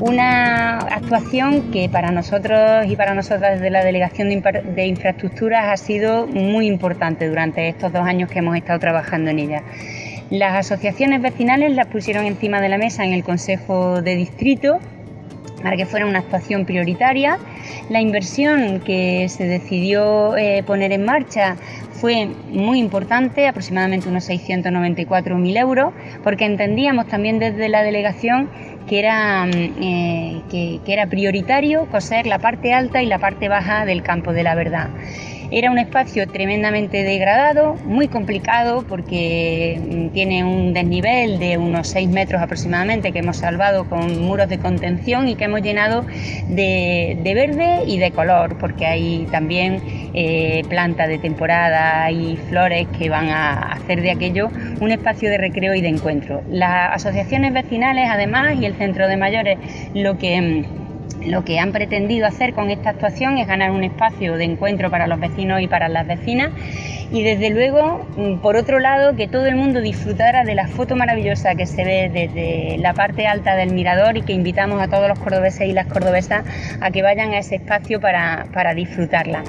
Una actuación que para nosotros y para nosotras desde la Delegación de Infraestructuras ha sido muy importante durante estos dos años que hemos estado trabajando en ella. Las asociaciones vecinales las pusieron encima de la mesa en el Consejo de Distrito para que fuera una actuación prioritaria. La inversión que se decidió eh, poner en marcha fue muy importante, aproximadamente unos 694.000 euros, porque entendíamos también desde la delegación que era, mm, eh, que era prioritario coser la parte alta y la parte baja del campo de la verdad. Era un espacio tremendamente degradado, muy complicado porque mm, tiene un desnivel de unos 6 metros aproximadamente que hemos salvado con muros de contención y que hemos llenado de, verde y de color porque hay también eh, plantas de temporada y flores que van a hacer de aquello un espacio de recreo y de encuentro. Las asociaciones vecinales además y el centro de mayores lo que mm, lo que han pretendido hacer con esta actuación es ganar un espacio de encuentro para los vecinos y para las vecinas y desde luego, mm, por otro lado, que todo el mundo disfrutara de la foto maravillosa que se ve desde la parte alta del mirador y que invitamos a todos los cordobeses y las cordobesas a que vayan a ese espacio para, para disfrutarla.